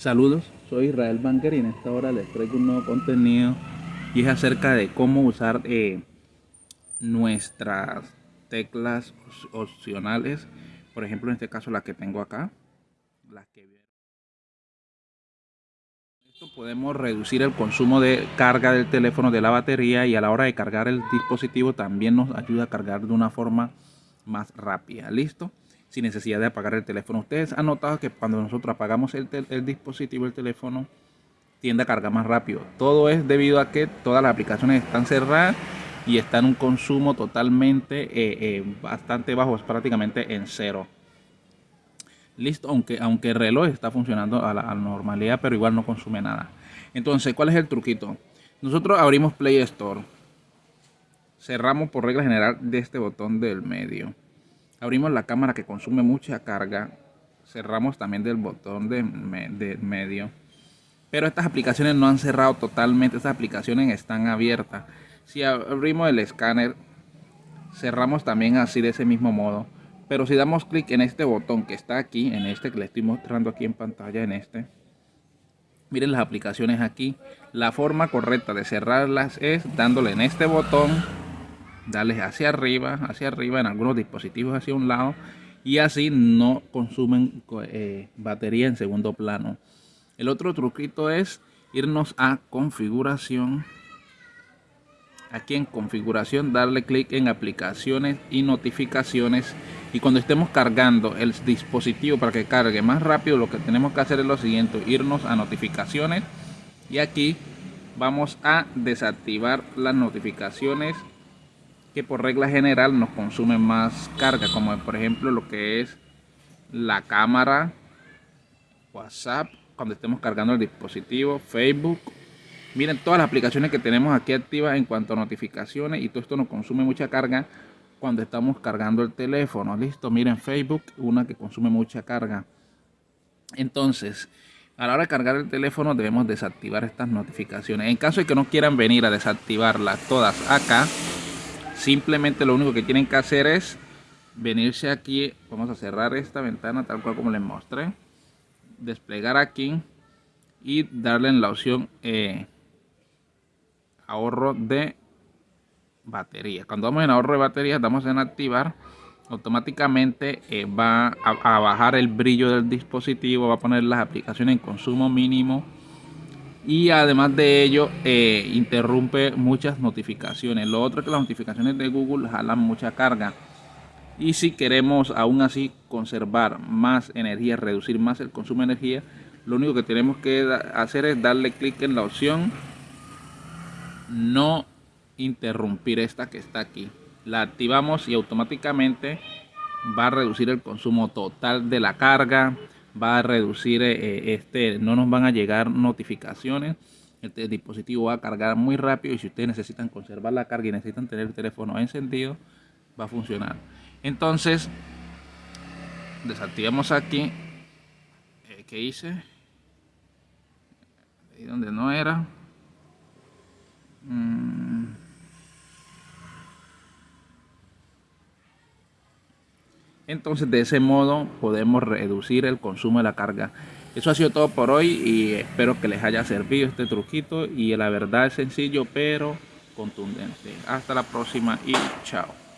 Saludos, soy Israel Banker y en esta hora les traigo un nuevo contenido y es acerca de cómo usar eh, nuestras teclas opcionales, por ejemplo en este caso la que tengo acá, podemos reducir el consumo de carga del teléfono de la batería y a la hora de cargar el dispositivo también nos ayuda a cargar de una forma más rápida, ¿listo? Sin necesidad de apagar el teléfono. Ustedes han notado que cuando nosotros apagamos el, dispositivo, el teléfono, tiende a cargar más rápido. Todo es debido a que todas las aplicaciones están cerradas y están en un consumo totalmente eh, eh, bastante bajo, es prácticamente en cero. Listo, aunque, aunque el reloj está funcionando a la, normalidad, pero igual no consume nada. Entonces, ¿cuál es el truquito? Nosotros abrimos Play Store. Cerramos por regla general de este botón del medio. Abrimos la cámara que consume mucha carga. Cerramos también del botón de, medio. Pero estas aplicaciones no han cerrado totalmente. Estas aplicaciones están abiertas. Si abrimos el escáner, cerramos también así de ese mismo modo. Pero si damos clic en este botón que está aquí, en este que le estoy mostrando aquí en pantalla, en este. Miren las aplicaciones aquí. La forma correcta de cerrarlas es dándole en este botón darles hacia arriba, hacia arriba, en algunos dispositivos hacia un lado y así no consumen eh, batería en segundo plano. El otro truquito es irnos a configuración. Aquí en configuración darle clic en aplicaciones y notificaciones y cuando estemos cargando el dispositivo para que cargue más rápido lo que tenemos que hacer es lo siguiente, irnos a notificaciones y aquí vamos a desactivar las notificaciones que por regla general nos consumen más carga, como por ejemplo lo que es la cámara, WhatsApp, cuando estemos cargando el dispositivo, Facebook. Miren todas las aplicaciones que tenemos aquí activas en cuanto a notificaciones y todo esto nos consume mucha carga cuando estamos cargando el teléfono. Listo, miren Facebook, una que consume mucha carga. Entonces, a la hora de cargar el teléfono debemos desactivar estas notificaciones. En caso de que no quieran venir a desactivarlas todas acá, Simplemente lo único que tienen que hacer es venirse aquí. Vamos a cerrar esta ventana tal cual como les mostré. Desplegar aquí y darle en la opción eh, ahorro de batería. Cuando vamos en ahorro de batería, damos en activar. Automáticamente eh, va a, a bajar el brillo del dispositivo, va a poner las aplicaciones en consumo mínimo y además de ello eh, interrumpe muchas notificaciones. Lo otro es que las notificaciones de Google jalan mucha carga. Y si queremos aún así conservar más energía, reducir más el consumo de energía, lo único que tenemos que hacer es darle clic en la opción no interrumpir esta que está aquí. La activamos y automáticamente va a reducir el consumo total de la carga, va a reducir, eh, eh, este, no nos van a llegar notificaciones. Este dispositivo va a cargar muy rápido y si ustedes necesitan conservar la carga y necesitan tener el teléfono encendido, va a funcionar. Entonces, desactivamos aquí. Eh, ¿Qué hice? Ahí donde no era. Entonces de ese modo podemos reducir el consumo de la carga. Eso ha sido todo por hoy y espero que les haya servido este truquito y la verdad es sencillo pero contundente. Hasta la próxima y chao.